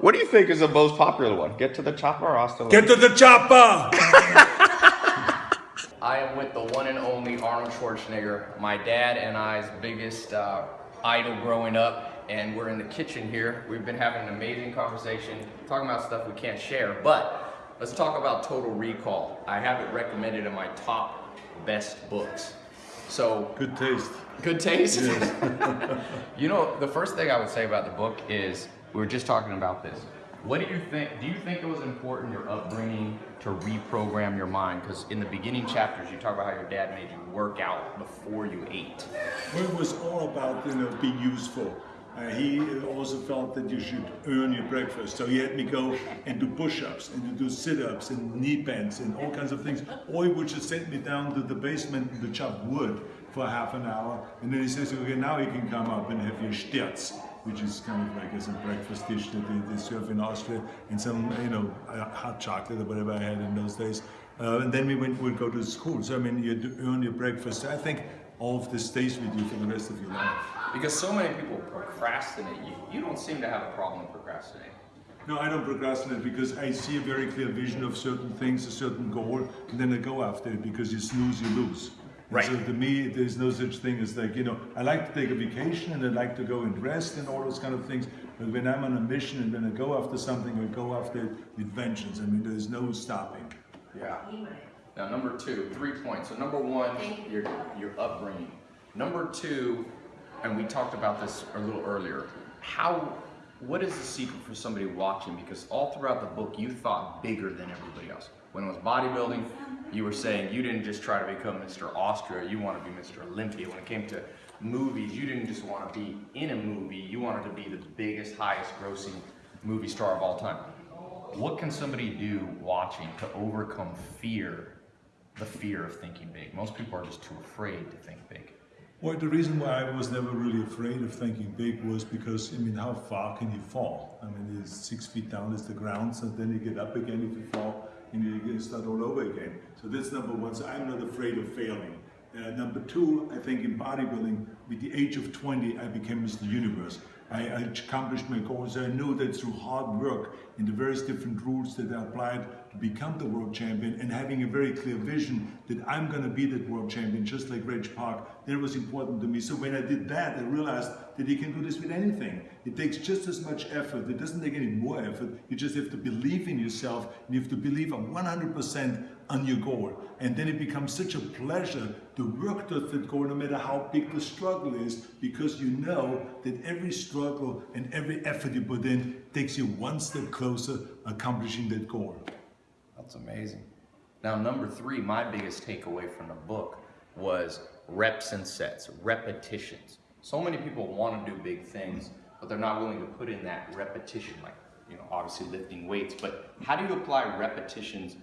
What do you think is the most popular one? Get to the chopper or hasta Get to the chopper! I am with the one and only Arnold Schwarzenegger, my dad and I's biggest uh, idol growing up, and we're in the kitchen here. We've been having an amazing conversation, talking about stuff we can't share, but let's talk about Total Recall. I have it recommended in my top best books. So Good taste. Good taste? you know, the first thing I would say about the book is we were just talking about this. What do you think? Do you think it was important, your upbringing, to reprogram your mind? Because in the beginning chapters, you talk about how your dad made you work out before you ate. It was all about, you know, being useful. Uh, he also felt that you should earn your breakfast. So he had me go and do push-ups and to do sit-ups and knee bends and all kinds of things. Or he would just send me down to the basement to chop wood for half an hour. And then he says, okay, now you can come up and have your Sterz which is kind of like as a breakfast dish that they, they serve in Austria, and some, you know, uh, hot chocolate or whatever I had in those days. Uh, and then we went, would go to school. So, I mean, you earn your breakfast. I think all of this stays with you for the rest of your life. Because so many people procrastinate. You, you don't seem to have a problem procrastinating. No, I don't procrastinate because I see a very clear vision of certain things, a certain goal, and then I go after it because you snooze, you lose. Right. So to me, there's no such thing as like, you know, I like to take a vacation and I like to go and rest and all those kind of things. But when I'm on a mission and when I go after something, I go after it with. I mean, there's no stopping. Yeah. Now, number two, three points. So number one, your, your upbringing. Number two, and we talked about this a little earlier, how, what is the secret for somebody watching? Because all throughout the book, you thought bigger than everybody else. When it was bodybuilding, you were saying you didn't just try to become Mr. Austria, you want to be Mr. Olympia. When it came to movies, you didn't just want to be in a movie, you wanted to be the biggest, highest grossing movie star of all time. What can somebody do watching to overcome fear, the fear of thinking big? Most people are just too afraid to think big. Well, the reason why I was never really afraid of thinking big was because, I mean, how far can you fall? I mean, it's six feet down is the ground, so then you get up again if you fall and you're start all over again. So that's number one. So I'm not afraid of failing. Uh, number two, I think in bodybuilding, with the age of 20, I became Mr. Universe. I, accomplished my goals. I knew that through hard work and the various different rules that I applied to become the world champion and having a very clear vision that I'm going to be that world champion, just like Reg Park, that was important to me. So when I did that, I realized that you can do this with anything. It takes just as much effort. It doesn't take any more effort. You just have to believe in yourself and you have to believe I'm 100% on your goal. And then it becomes such a pleasure to work towards that goal no matter how big the struggle is because you know that every struggle and every effort you put in takes you one step closer accomplishing that goal. That's amazing. Now, number three, my biggest takeaway from the book was reps and sets, repetitions. So many people want to do big things, but they're not willing to put in that repetition, like, you know, obviously lifting weights, but how do you apply repetitions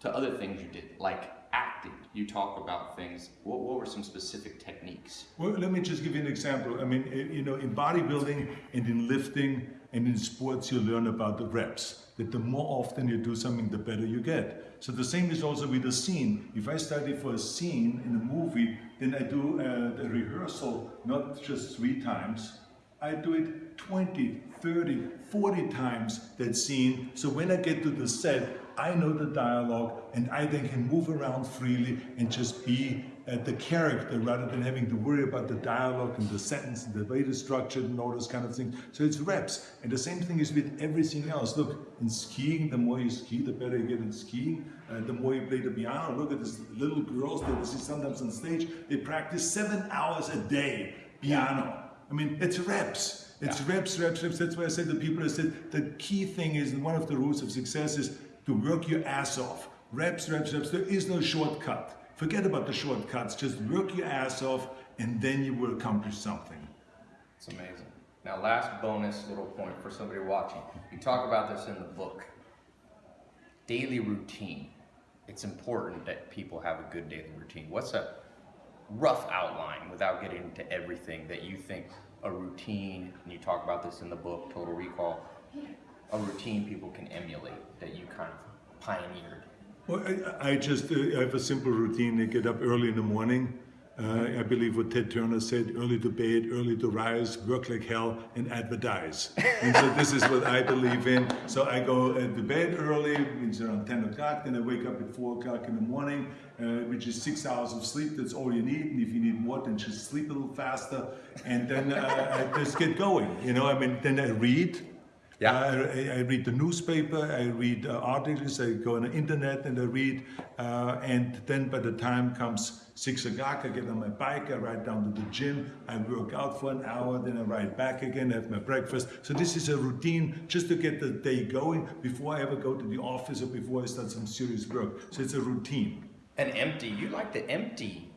to other things you did, like acting? You talk about things. What, what were some specific techniques? Well, let me just give you an example. I mean, eh, you know, in bodybuilding and in lifting and in sports, you learn about the reps. That the more often you do something, the better you get. So the same is also with a scene. If I study for a scene in a movie, then I do a, a rehearsal not just three times. I do it 20, 30, 40 times that scene. So when I get to the set, I know the dialogue and I then can move around freely and just be uh, the character rather than having to worry about the dialogue and the sentence and the way it's structured and all those kind of things. So it's reps. And the same thing is with everything else. Look, in skiing, the more you ski, the better you get in skiing. Uh, the more you play the piano. Look at these little girls that you see sometimes on stage. They practice seven hours a day piano. I mean, it's reps. It's yeah. reps, reps, reps. That's why I said to people, I said, the key thing is, and one of the rules of success is to work your ass off. Reps, reps, reps. There is no shortcut. Forget about the shortcuts. Just work your ass off and then you will accomplish something. It's amazing. Now, last bonus little point for somebody watching. You talk about this in the book. Daily routine. It's important that people have a good daily routine. What's a rough outline without getting into everything that you think a routine, and you talk about this in the book, Total Recall, a routine people can emulate that you kind of pioneered? Well, I, I just uh, I have a simple routine. I get up early in the morning. Uh, I believe what Ted Turner said, early to bed, early to rise, work like hell, and advertise. and so this is what I believe in. So I go to bed early, it's around 10 o'clock, then I wake up at 4 o'clock in the morning, uh, which is six hours of sleep. That's all you need. And if you need more, then just sleep a little faster. And then uh, I just get going. You know, I mean, then I read. Yeah. I, I read the newspaper, I read uh, articles, I go on the internet and I read, uh, and then by the time comes six o'clock, I get on my bike, I ride down to the gym, I work out for an hour, then I ride back again, have my breakfast. So this is a routine just to get the day going before I ever go to the office or before I start some serious work. So it's a routine. And empty. You like the empty,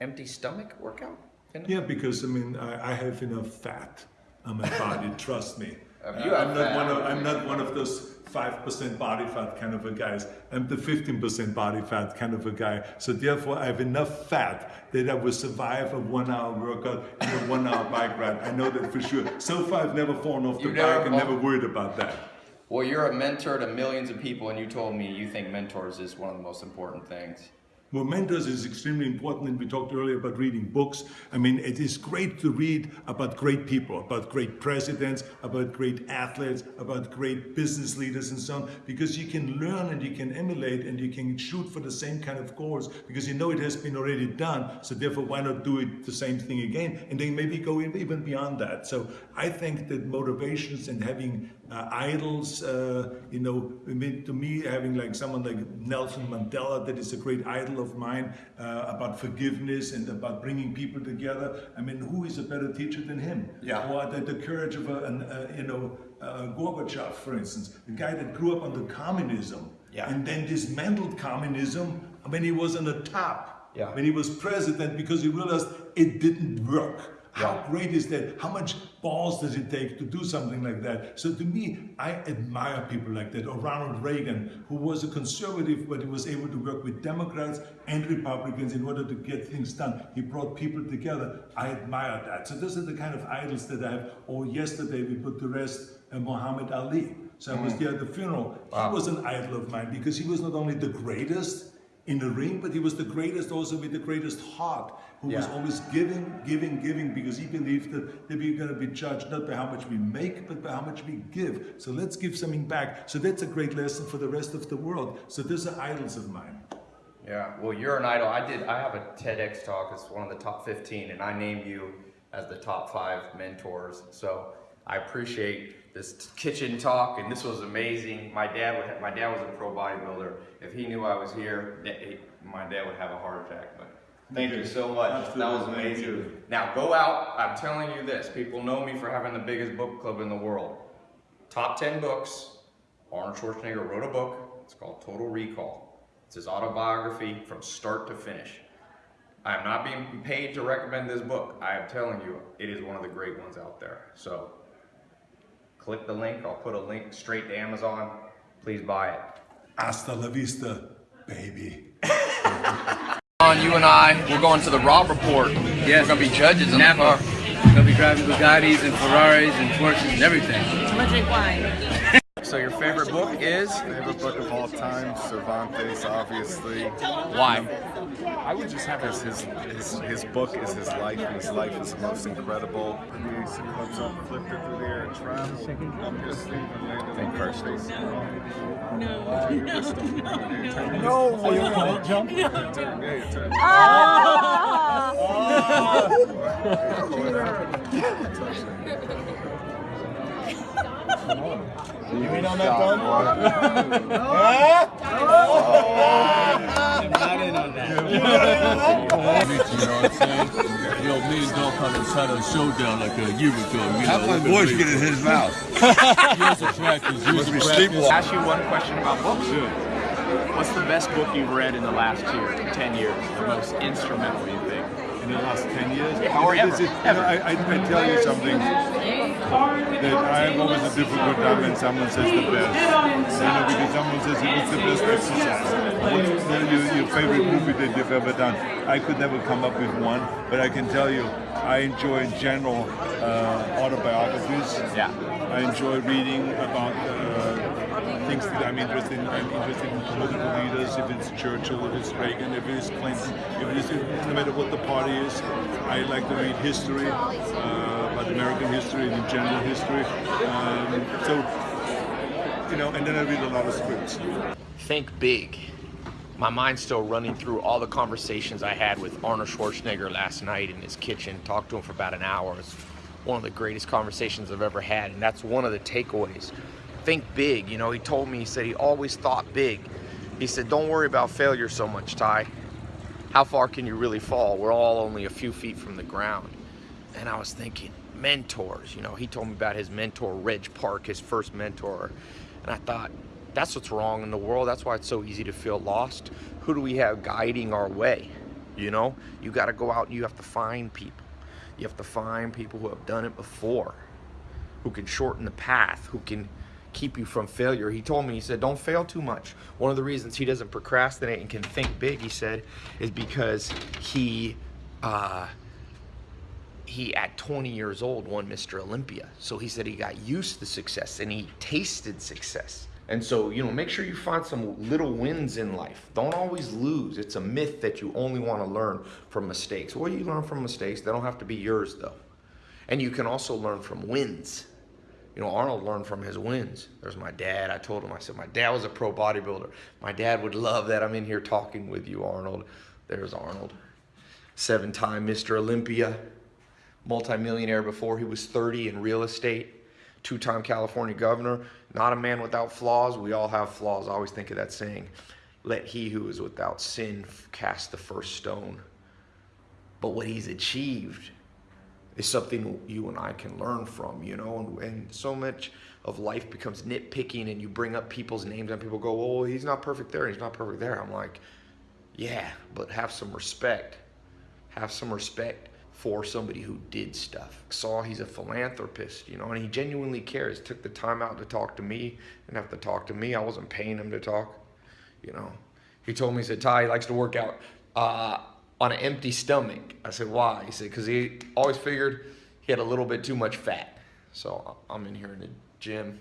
empty stomach workout? You know? Yeah, because I mean, I, I have enough fat on my body, trust me. Uh, I'm not one of I'm not one of those five percent body fat kind of a guys. I'm the fifteen percent body fat kind of a guy. So therefore, I have enough fat that I will survive a one-hour workout and a one-hour bike ride. I know that for sure. So far, I've never fallen off the You've bike and never worried about that. Well, you're a mentor to millions of people, and you told me you think mentors is one of the most important things. Well, mentors is extremely important, and we talked earlier about reading books. I mean, it is great to read about great people, about great presidents, about great athletes, about great business leaders and so on, because you can learn and you can emulate and you can shoot for the same kind of goals because you know it has been already done. So therefore, why not do it the same thing again and then maybe go even beyond that? So I think that motivations and having uh, idols, uh, you know, I mean, to me, having like someone like Nelson Mandela, that is a great idol of mine uh, about forgiveness and about bringing people together. I mean, who is a better teacher than him? Yeah. Or the, the courage of a, an, uh, you know, uh, Gorbachev, for instance, the guy that grew up under communism Yeah. and then dismantled communism when he was on the top, Yeah. when he was president, because he realized it didn't work. How Yeah. great is that? How much balls does it take to do something like that? So to me, I admire people like that. Or Ronald Reagan, who was a conservative, but he was able to work with Democrats and Republicans in order to get things done. He brought people together. I admire that. So those are the kind of idols that I have. Or yesterday we put to rest uh, Muhammad Ali. So I was there at the funeral. He was an idol of mine because he was not only the greatest, in the ring, but he was the greatest also with the greatest heart, who was always giving, giving, giving, because he believed that, that we're going to be judged not by how much we make, but by how much we give. So let's give something back. So that's a great lesson for the rest of the world. So those are idols of mine. Yeah, well, you're an idol. I did. I have a TEDx talk. It's one of the top 15, and I named you as the top five mentors. So I appreciate this kitchen talk, and this was amazing. My dad would. Have, my dad was a pro bodybuilder. If he knew I was here, my dad would have a heart attack. But thank you so much. That was amazing. Now go out. I'm telling you this. People know me for having the biggest book club in the world. Top 10 books. Arnold Schwarzenegger wrote a book. It's called Total Recall. It's his autobiography from start to finish. I am not being paid to recommend this book. I am telling you, it is one of the great ones out there. So click the link. I'll put a link straight to Amazon. Please buy it. Hasta la vista, baby. On you and I, we're going to the Robb Report. Yes. We're gonna be judges in Napa. the car. gonna be driving Bugattis and Ferraris and Porsches and everything. I'm gonna drink wine. So your favorite book is? Favorite book of all time, Cervantes, obviously. Why? Um, I would just have his his his, his book is his life, and his life is the most incredible. The AC clubs up, flipped it through the air and traveled. I'm just leaving landed Think on first. face. No, no, no, No, oh, you're gonna jump? Yeah, your turn. Not in on that. you know what I'm saying? Yo, me and Dolph had a, had a showdown like a year ago. You How know, my voice get in his mouth? Years of practice, years of be practice. sleepwalking. ask you one question about books. What's the best book you've read in the last year, 10 years? The most instrumental, you think? In the last 10 years? Yeah, or You know, this ever, is- you know, I, I, I tell you something that I have always a difficult time when someone says the best. You know, because someone says it was the best exercise? What's the, your, your favorite movie that you've ever done? I could never come up with one, but I can tell you, I enjoy in general uh, autobiographies. Yeah. I enjoy reading about uh, things that I'm interested in. I'm interested in political leaders, if it's Churchill, if it's Reagan, if it's Clinton, if it is, no matter what the party is. I like to read history, uh, about American history and general history. Um, so, you know, and then I read a lot of scripts. Think big. My mind's still running through all the conversations I had with Arnold Schwarzenegger last night in his kitchen. Talked to him for about an hour. It's one of the greatest conversations I've ever had, and that's one of the takeaways. Think big. You know, he told me, he said he always thought big. He said, don't worry about failure so much, Ty. How far can you really fall? We're all only a few feet from the ground. And I was thinking, mentors. You know, he told me about his mentor, Reg Park, his first mentor. And I thought, that's what's wrong in the world. That's why it's so easy to feel lost. Who do we have guiding our way? You know, you got to go out and you have to find people. You have to find people who have done it before, who can shorten the path, who can keep you from failure. He told me, he said, don't fail too much. One of the reasons he doesn't procrastinate and can think big, he said, is because he, uh, he at 20 years old won Mr. Olympia. So he said he got used to success and he tasted success. And so, you know, make sure you find some little wins in life. Don't always lose. It's a myth that you only want to learn from mistakes. Well, you learn from mistakes. They don't have to be yours, though. And you can also learn from wins. You know, Arnold learned from his wins. There's my dad. I told him, I said, my dad was a pro bodybuilder. My dad would love that I'm in here talking with you, Arnold. There's Arnold. Seven time Mr. Olympia, multimillionaire before he was 30 in real estate two-time California governor, not a man without flaws. We all have flaws. I always think of that saying, let he who is without sin cast the first stone. But what he's achieved is something you and I can learn from, you know, and, and so much of life becomes nitpicking and you bring up people's names and people go, well, he's not perfect there, he's not perfect there. I'm like, yeah, but have some respect. Have some respect for somebody who did stuff. Saw he's a philanthropist, you know, and he genuinely cares. Took the time out to talk to me, didn't have to talk to me. I wasn't paying him to talk, you know. He told me, he said, Ty, he likes to work out uh, on an empty stomach. I said, why? He said, because he always figured he had a little bit too much fat. So I'm in here in the gym,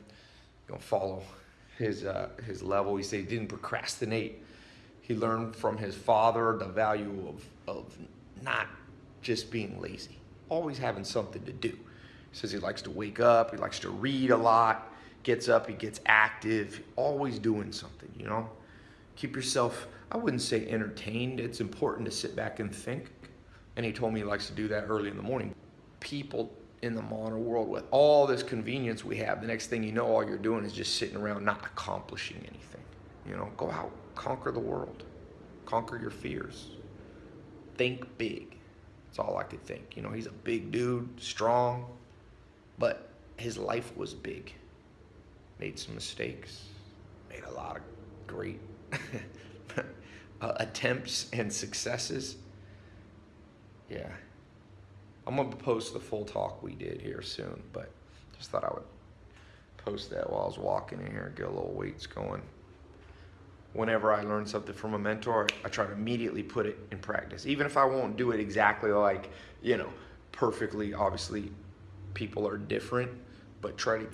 gonna follow his, uh, his level. He said he didn't procrastinate. He learned from his father the value of, of not just being lazy, always having something to do. He says he likes to wake up, he likes to read a lot, gets up, he gets active, always doing something, you know? Keep yourself, I wouldn't say entertained, it's important to sit back and think. And he told me he likes to do that early in the morning. People in the modern world with all this convenience we have, the next thing you know, all you're doing is just sitting around not accomplishing anything. You know, go out, conquer the world, conquer your fears, think big. That's all I could think. You know, he's a big dude, strong, but his life was big. Made some mistakes, made a lot of great uh, attempts and successes. Yeah. I'm going to post the full talk we did here soon, but just thought I would post that while I was walking in here, get a little weights going whenever I learn something from a mentor, I try to immediately put it in practice. Even if I won't do it exactly like, you know, perfectly, obviously people are different, but try to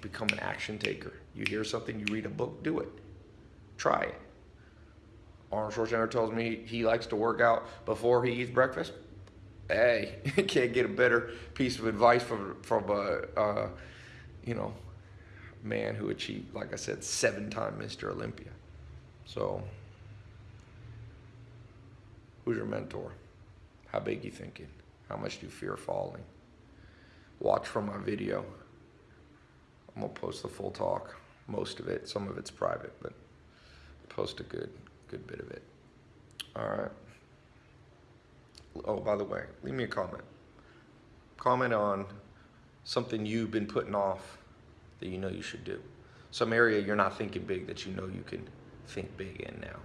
become an action taker. You hear something, you read a book, do it. Try it. Arnold Schwarzenegger tells me he likes to work out before he eats breakfast. Hey, can't get a better piece of advice from from a, uh, you know, man who achieved, like I said, seven-time Mr. Olympia. So, who's your mentor? How big you thinking? How much do you fear falling? Watch from my video. I'm gonna post the full talk, most of it. Some of it's private, but post a good, good bit of it. All right. Oh, by the way, leave me a comment. Comment on something you've been putting off that you know you should do. Some area you're not thinking big that you know you can think big in now.